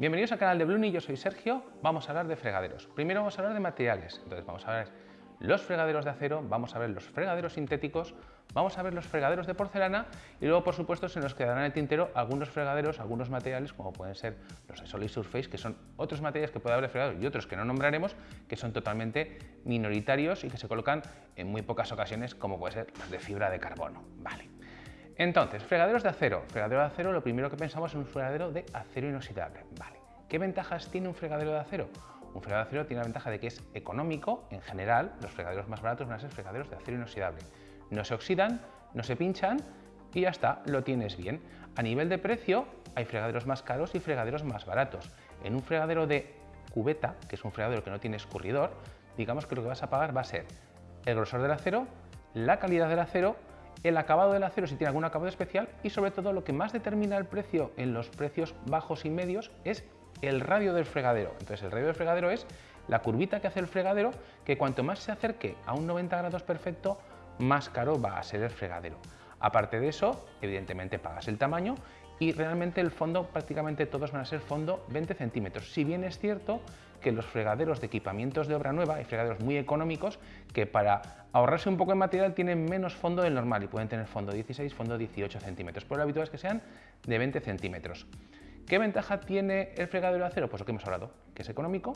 Bienvenidos al canal de Bluni, yo soy Sergio. Vamos a hablar de fregaderos. Primero vamos a hablar de materiales. Entonces vamos a ver los fregaderos de acero, vamos a ver los fregaderos sintéticos, vamos a ver los fregaderos de porcelana y luego, por supuesto, se nos quedarán en el tintero algunos fregaderos, algunos materiales, como pueden ser los de Solid Surface, que son otros materiales que puede haber fregaderos y otros que no nombraremos, que son totalmente minoritarios y que se colocan en muy pocas ocasiones, como puede ser los de fibra de carbono. Vale. Entonces, fregaderos de acero. Fregadero de acero, lo primero que pensamos es un fregadero de acero inoxidable. Vale. ¿Qué ventajas tiene un fregadero de acero? Un fregadero de acero tiene la ventaja de que es económico, en general, los fregaderos más baratos van a ser fregaderos de acero inoxidable. No se oxidan, no se pinchan y ya está, lo tienes bien. A nivel de precio, hay fregaderos más caros y fregaderos más baratos. En un fregadero de cubeta, que es un fregadero que no tiene escurridor, digamos que lo que vas a pagar va a ser el grosor del acero, la calidad del acero el acabado del acero si tiene algún acabado especial y sobre todo lo que más determina el precio en los precios bajos y medios es el radio del fregadero. Entonces el radio del fregadero es la curvita que hace el fregadero que cuanto más se acerque a un 90 grados perfecto más caro va a ser el fregadero. Aparte de eso, evidentemente pagas el tamaño y realmente el fondo prácticamente todos van a ser fondo 20 centímetros. Si bien es cierto que los fregaderos de equipamientos de obra nueva, hay fregaderos muy económicos que para ahorrarse un poco de material tienen menos fondo del normal y pueden tener fondo 16, fondo 18 centímetros, pero lo habitual es que sean de 20 centímetros. ¿Qué ventaja tiene el fregadero de acero? Pues lo que hemos hablado, que es económico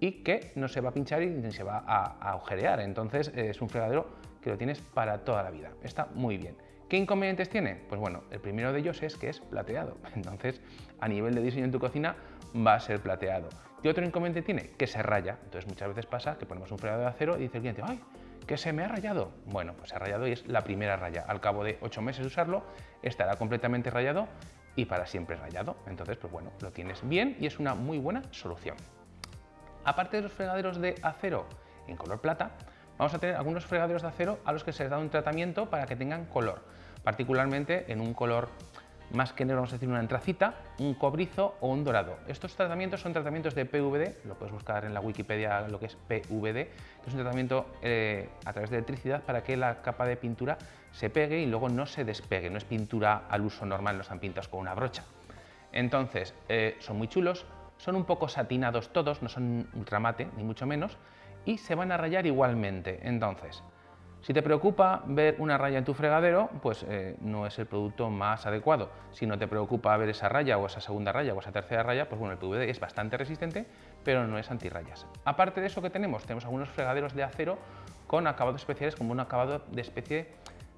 y que no se va a pinchar y ni se va a, a agujerear. Entonces es un fregadero que lo tienes para toda la vida. Está muy bien. ¿Qué inconvenientes tiene? Pues bueno, el primero de ellos es que es plateado. Entonces, a nivel de diseño en tu cocina va a ser plateado. ¿Qué otro inconveniente tiene? Que se raya. Entonces, muchas veces pasa que ponemos un fregadero de acero y dice el cliente, ¡ay! ¿Que se me ha rayado? Bueno, pues se ha rayado y es la primera raya. Al cabo de ocho meses de usarlo, estará completamente rayado y para siempre rayado. Entonces, pues bueno, lo tienes bien y es una muy buena solución. Aparte de los fregaderos de acero en color plata, vamos a tener algunos fregaderos de acero a los que se les da un tratamiento para que tengan color particularmente en un color más que negro, vamos a decir una antracita, un cobrizo o un dorado. Estos tratamientos son tratamientos de PVD, lo puedes buscar en la Wikipedia lo que es PVD, que es un tratamiento eh, a través de electricidad para que la capa de pintura se pegue y luego no se despegue, no es pintura al uso normal, no están pintados con una brocha. Entonces, eh, son muy chulos, son un poco satinados todos, no son ultramate, ni mucho menos, y se van a rayar igualmente. Entonces, si te preocupa ver una raya en tu fregadero, pues eh, no es el producto más adecuado. Si no te preocupa ver esa raya o esa segunda raya o esa tercera raya, pues bueno, el PVD es bastante resistente, pero no es antirrayas. Aparte de eso que tenemos, tenemos algunos fregaderos de acero con acabados especiales como un acabado de especie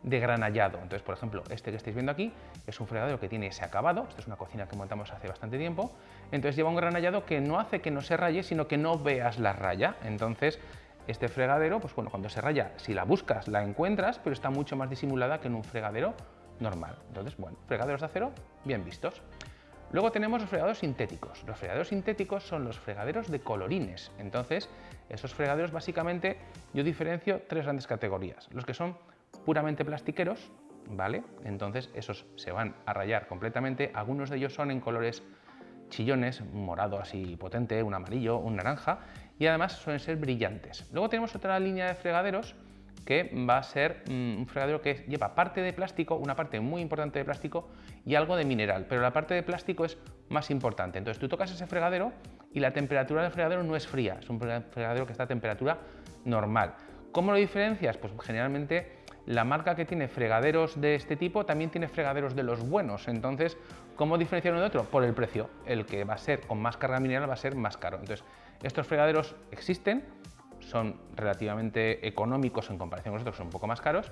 de granallado. Entonces, por ejemplo, este que estáis viendo aquí es un fregadero que tiene ese acabado, esto es una cocina que montamos hace bastante tiempo, entonces lleva un granallado que no hace que no se raye, sino que no veas la raya. Entonces, este fregadero, pues bueno, cuando se raya, si la buscas, la encuentras, pero está mucho más disimulada que en un fregadero normal. Entonces, bueno, fregaderos de acero, bien vistos. Luego tenemos los fregaderos sintéticos. Los fregaderos sintéticos son los fregaderos de colorines. Entonces, esos fregaderos básicamente yo diferencio tres grandes categorías. Los que son puramente plastiqueros, ¿vale? Entonces, esos se van a rayar completamente. Algunos de ellos son en colores chillones, un morado así potente, un amarillo, un naranja, y además suelen ser brillantes. Luego tenemos otra línea de fregaderos que va a ser mm, un fregadero que lleva parte de plástico, una parte muy importante de plástico y algo de mineral, pero la parte de plástico es más importante. Entonces tú tocas ese fregadero y la temperatura del fregadero no es fría, es un fregadero que está a temperatura normal. ¿Cómo lo diferencias? Pues generalmente la marca que tiene fregaderos de este tipo también tiene fregaderos de los buenos. Entonces, ¿cómo diferenciar uno de otro? Por el precio. El que va a ser con más carga mineral va a ser más caro. Entonces, estos fregaderos existen, son relativamente económicos en comparación con los otros, son un poco más caros,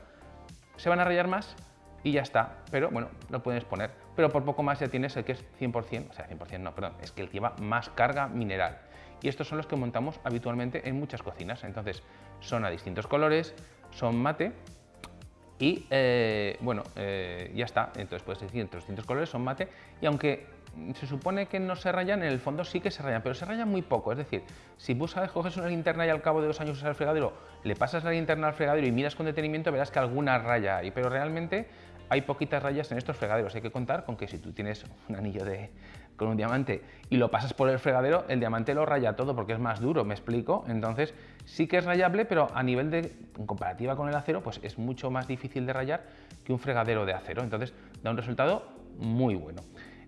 se van a rayar más y ya está, pero bueno, lo puedes poner. Pero por poco más ya tienes el que es 100%, o sea, 100% no, perdón, es que el que lleva más carga mineral. Y estos son los que montamos habitualmente en muchas cocinas. Entonces, son a distintos colores, son mate, y eh, bueno, eh, ya está, entonces puedes decir entre los distintos colores son mate. Y aunque se supone que no se rayan, en el fondo sí que se rayan, pero se rayan muy poco, es decir, si buscas, coges una linterna y al cabo de dos años usas el fregadero, le pasas la linterna al fregadero y miras con detenimiento verás que alguna raya hay, pero realmente hay poquitas rayas en estos fregaderos. Hay que contar con que si tú tienes un anillo de, con un diamante y lo pasas por el fregadero, el diamante lo raya todo porque es más duro, ¿me explico? Entonces sí que es rayable, pero a nivel de, en comparativa con el acero, pues es mucho más difícil de rayar que un fregadero de acero. Entonces da un resultado muy bueno.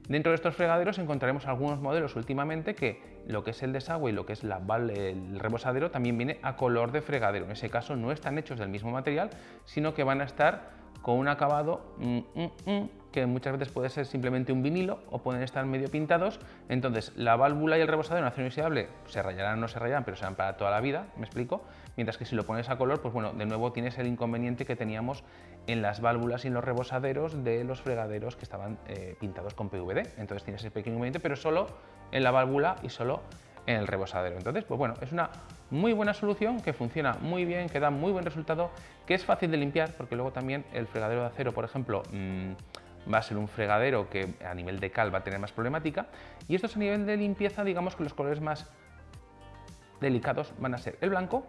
Dentro de estos fregaderos encontraremos algunos modelos últimamente que lo que es el desagüe y lo que es el rebosadero también viene a color de fregadero. En ese caso no están hechos del mismo material, sino que van a estar con un acabado mm, mm, mm, que muchas veces puede ser simplemente un vinilo o pueden estar medio pintados. Entonces la válvula y el rebosadero en acción inoxidable se rayarán o no se rayarán, pero serán para toda la vida, me explico. Mientras que si lo pones a color, pues bueno, de nuevo tienes el inconveniente que teníamos en las válvulas y en los rebosaderos de los fregaderos que estaban eh, pintados con PVD. Entonces tienes ese pequeño inconveniente, pero solo en la válvula y solo en el rebosadero. Entonces, pues bueno, es una muy buena solución que funciona muy bien, que da muy buen resultado, que es fácil de limpiar, porque luego también el fregadero de acero, por ejemplo, mm, va a ser un fregadero que a nivel de cal va a tener más problemática, y estos a nivel de limpieza, digamos que los colores más delicados van a ser el blanco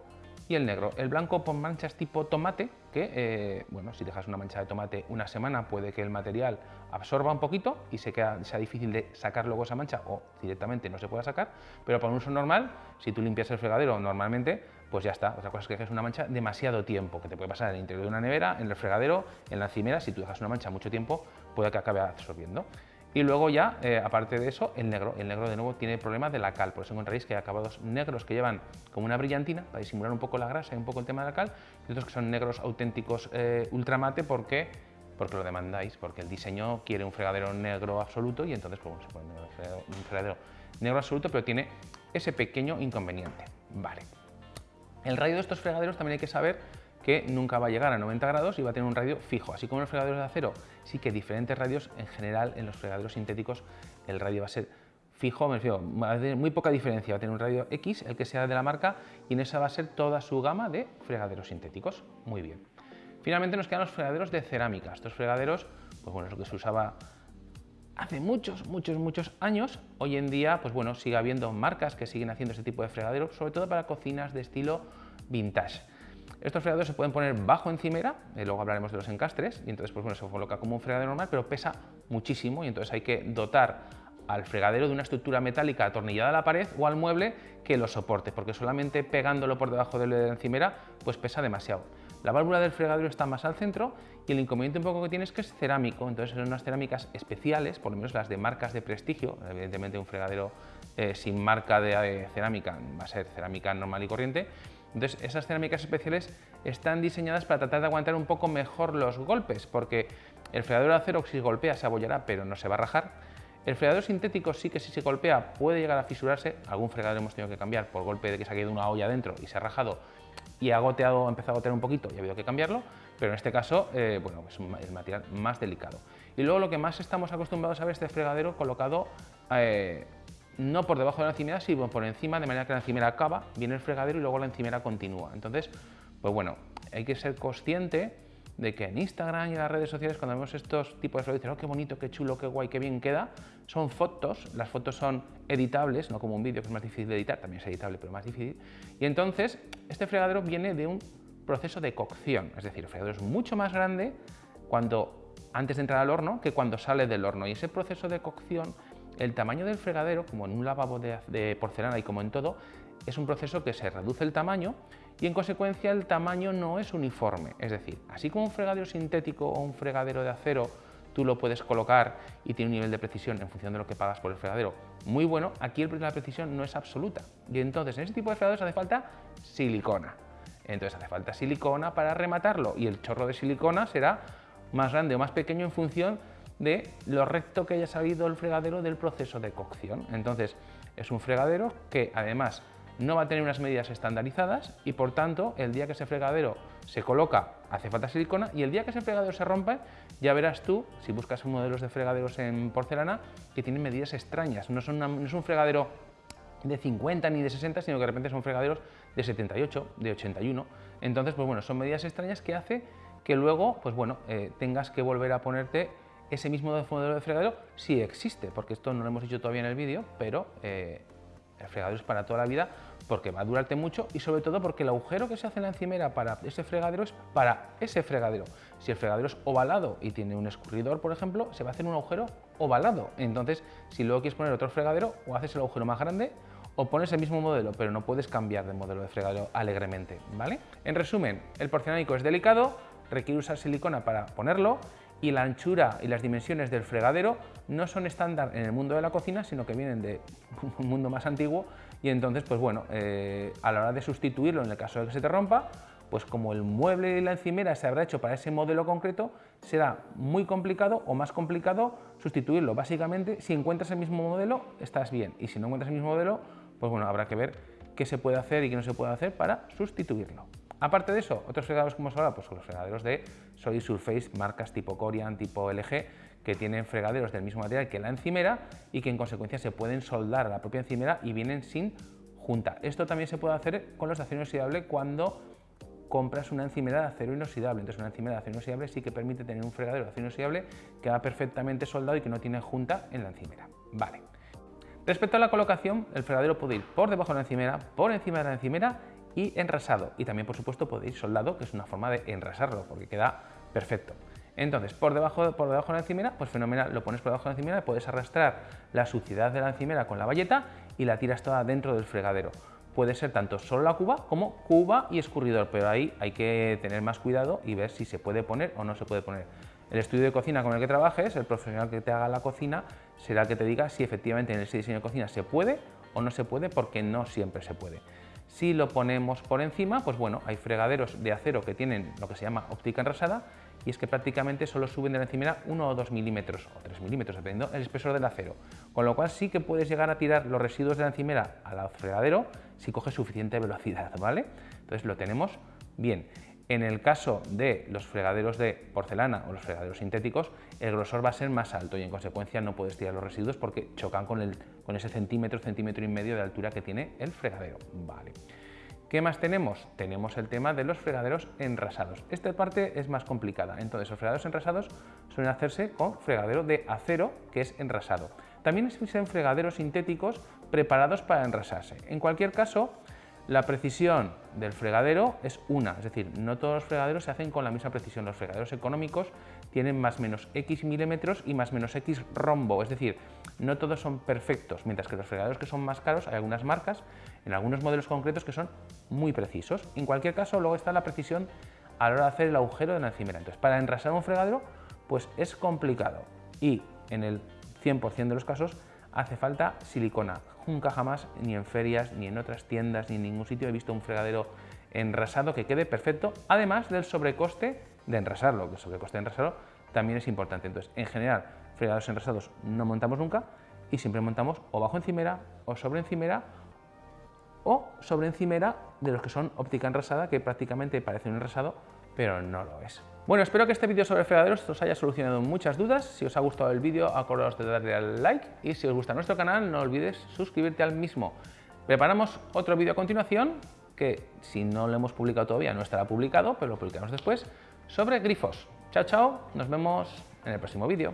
y el negro. El blanco con manchas tipo tomate, que eh, bueno, si dejas una mancha de tomate una semana puede que el material absorba un poquito y sea difícil de sacar luego esa mancha o directamente no se pueda sacar, pero para un uso normal, si tú limpias el fregadero normalmente, pues ya está. Otra cosa es que dejes una mancha demasiado tiempo, que te puede pasar en el interior de una nevera, en el fregadero, en la encimera, si tú dejas una mancha mucho tiempo, puede que acabe absorbiendo. Y luego ya, eh, aparte de eso, el negro. El negro de nuevo tiene el problema de la cal, por eso encontraréis que hay acabados negros que llevan como una brillantina para disimular un poco la grasa y un poco el tema de la cal, y otros que son negros auténticos eh, ultramate porque, porque lo demandáis, porque el diseño quiere un fregadero negro absoluto y entonces pues, se pone un fregadero negro absoluto, pero tiene ese pequeño inconveniente. Vale. El radio de estos fregaderos también hay que saber que nunca va a llegar a 90 grados y va a tener un radio fijo. Así como en los fregaderos de acero, sí que diferentes radios, en general en los fregaderos sintéticos el radio va a ser fijo, me refiero, va a tener muy poca diferencia, va a tener un radio X, el que sea de la marca, y en esa va a ser toda su gama de fregaderos sintéticos. Muy bien. Finalmente nos quedan los fregaderos de cerámica. Estos fregaderos, pues bueno, es lo que se usaba hace muchos, muchos, muchos años. Hoy en día, pues bueno, sigue habiendo marcas que siguen haciendo este tipo de fregaderos, sobre todo para cocinas de estilo vintage. Estos fregaderos se pueden poner bajo encimera, y luego hablaremos de los encastres, y entonces pues bueno, se coloca como un fregadero normal, pero pesa muchísimo y entonces hay que dotar al fregadero de una estructura metálica atornillada a la pared o al mueble que lo soporte, porque solamente pegándolo por debajo de la encimera pues pesa demasiado. La válvula del fregadero está más al centro y el inconveniente un poco que tiene es que es cerámico, entonces son unas cerámicas especiales, por lo menos las de marcas de prestigio, evidentemente un fregadero eh, sin marca de eh, cerámica va a ser cerámica normal y corriente, entonces, esas cerámicas especiales están diseñadas para tratar de aguantar un poco mejor los golpes, porque el fregadero de acero si golpea se abollará, pero no se va a rajar. El fregadero sintético sí que si se golpea puede llegar a fisurarse, algún fregadero hemos tenido que cambiar por golpe de que se ha caído una olla dentro y se ha rajado y ha goteado, ha empezado a gotear un poquito y ha habido que cambiarlo, pero en este caso, eh, bueno, es el material más delicado. Y luego lo que más estamos acostumbrados a ver es este fregadero colocado eh, no por debajo de la encimera, sino por encima, de manera que la encimera acaba, viene el fregadero y luego la encimera continúa. Entonces, pues bueno, hay que ser consciente de que en Instagram y en las redes sociales cuando vemos estos tipos de fregaderos, dicen, oh, qué bonito, qué chulo, qué guay, qué bien queda, son fotos, las fotos son editables, no como un vídeo que es más difícil de editar, también es editable, pero más difícil. Y entonces, este fregadero viene de un proceso de cocción, es decir, el fregadero es mucho más grande cuando antes de entrar al horno que cuando sale del horno y ese proceso de cocción el tamaño del fregadero, como en un lavabo de, porcelana y como en todo, es un proceso que se reduce el tamaño y en consecuencia el tamaño no es uniforme. Es decir, así como un fregadero sintético o un fregadero de acero tú lo puedes colocar y tiene un nivel de precisión en función de lo que pagas por el fregadero muy bueno, aquí la precisión no es absoluta. Y entonces en ese tipo de fregaderos hace falta silicona. Entonces hace falta silicona para rematarlo y el chorro de silicona será más grande o más pequeño en función de lo recto que haya salido el fregadero del proceso de cocción. Entonces, es un fregadero que además no va a tener unas medidas estandarizadas y por tanto el día que ese fregadero se coloca hace falta silicona y el día que ese fregadero se rompe ya verás tú, si buscas modelos de fregaderos en porcelana, que tienen medidas extrañas. No, son no es un fregadero de 50 ni de 60, sino que de repente son fregaderos de 78, de 81. Entonces, pues bueno, son medidas extrañas que hace que luego, pues bueno, eh, tengas que volver a ponerte ese mismo modelo de fregadero sí existe, porque esto no lo hemos dicho todavía en el vídeo, pero eh, el fregadero es para toda la vida porque va a durarte mucho y sobre todo porque el agujero que se hace en la encimera para ese fregadero es para ese fregadero. Si el fregadero es ovalado y tiene un escurridor, por ejemplo, se va a hacer un agujero ovalado. Entonces, si luego quieres poner otro fregadero, o haces el agujero más grande o pones el mismo modelo, pero no puedes cambiar de modelo de fregadero alegremente, ¿vale? En resumen, el porcelánico es delicado, requiere usar silicona para ponerlo y la anchura y las dimensiones del fregadero no son estándar en el mundo de la cocina, sino que vienen de un mundo más antiguo y entonces, pues bueno, eh, a la hora de sustituirlo en el caso de que se te rompa, pues como el mueble y la encimera se habrá hecho para ese modelo concreto, será muy complicado o más complicado sustituirlo. Básicamente, si encuentras el mismo modelo, estás bien, y si no encuentras el mismo modelo, pues bueno, habrá que ver qué se puede hacer y qué no se puede hacer para sustituirlo. Aparte de eso, otros fregaderos como ahora, pues los fregaderos de Solid Surface, marcas tipo Corian, tipo LG, que tienen fregaderos del mismo material que la encimera y que en consecuencia se pueden soldar a la propia encimera y vienen sin junta. Esto también se puede hacer con los de acero inoxidable cuando compras una encimera de acero inoxidable. Entonces una encimera de acero inoxidable sí que permite tener un fregadero de acero inoxidable que va perfectamente soldado y que no tiene junta en la encimera. Vale. Respecto a la colocación, el fregadero puede ir por debajo de la encimera, por encima de la encimera y enrasado. Y también, por supuesto, ir soldado, que es una forma de enrasarlo, porque queda perfecto. Entonces, por debajo, por debajo de la encimera, pues fenomenal, lo pones por debajo de la encimera, puedes arrastrar la suciedad de la encimera con la valleta y la tiras toda dentro del fregadero. Puede ser tanto solo la cuba como cuba y escurridor, pero ahí hay que tener más cuidado y ver si se puede poner o no se puede poner. El estudio de cocina con el que trabajes, el profesional que te haga la cocina, será el que te diga si efectivamente en ese diseño de cocina se puede o no se puede, porque no siempre se puede. Si lo ponemos por encima, pues bueno, hay fregaderos de acero que tienen lo que se llama óptica enrasada y es que prácticamente solo suben de la encimera 1 o 2 milímetros o 3 milímetros, dependiendo del espesor del acero. Con lo cual sí que puedes llegar a tirar los residuos de la encimera al fregadero si coges suficiente velocidad, ¿vale? Entonces lo tenemos bien. En el caso de los fregaderos de porcelana o los fregaderos sintéticos, el grosor va a ser más alto y en consecuencia no puedes tirar los residuos porque chocan con, el, con ese centímetro, centímetro y medio de altura que tiene el fregadero. Vale. ¿Qué más tenemos? Tenemos el tema de los fregaderos enrasados. Esta parte es más complicada. Entonces, los fregaderos enrasados suelen hacerse con fregadero de acero, que es enrasado. También existen fregaderos sintéticos preparados para enrasarse. En cualquier caso, la precisión del fregadero es una, es decir, no todos los fregaderos se hacen con la misma precisión. Los fregaderos económicos tienen más menos X milímetros y más menos X rombo, es decir, no todos son perfectos, mientras que los fregaderos que son más caros, hay algunas marcas, en algunos modelos concretos que son muy precisos. En cualquier caso, luego está la precisión a la hora de hacer el agujero de la encimera. Entonces, para enrasar un fregadero, pues es complicado y en el 100% de los casos hace falta silicona. Nunca jamás, ni en ferias, ni en otras tiendas, ni en ningún sitio he visto un fregadero enrasado que quede perfecto, además del sobrecoste de enrasarlo, que el sobrecoste de enrasarlo también es importante. Entonces, en general, fregaderos enrasados no montamos nunca y siempre montamos o bajo encimera o sobre encimera o sobre encimera de los que son óptica enrasada, que prácticamente parece un enrasado, pero no lo es. Bueno, espero que este vídeo sobre fregaderos os haya solucionado muchas dudas. Si os ha gustado el vídeo, acordaos de darle al like y si os gusta nuestro canal, no olvides suscribirte al mismo. Preparamos otro vídeo a continuación que si no lo hemos publicado todavía no estará publicado, pero lo publicamos después, sobre grifos. Chao, chao, nos vemos en el próximo vídeo.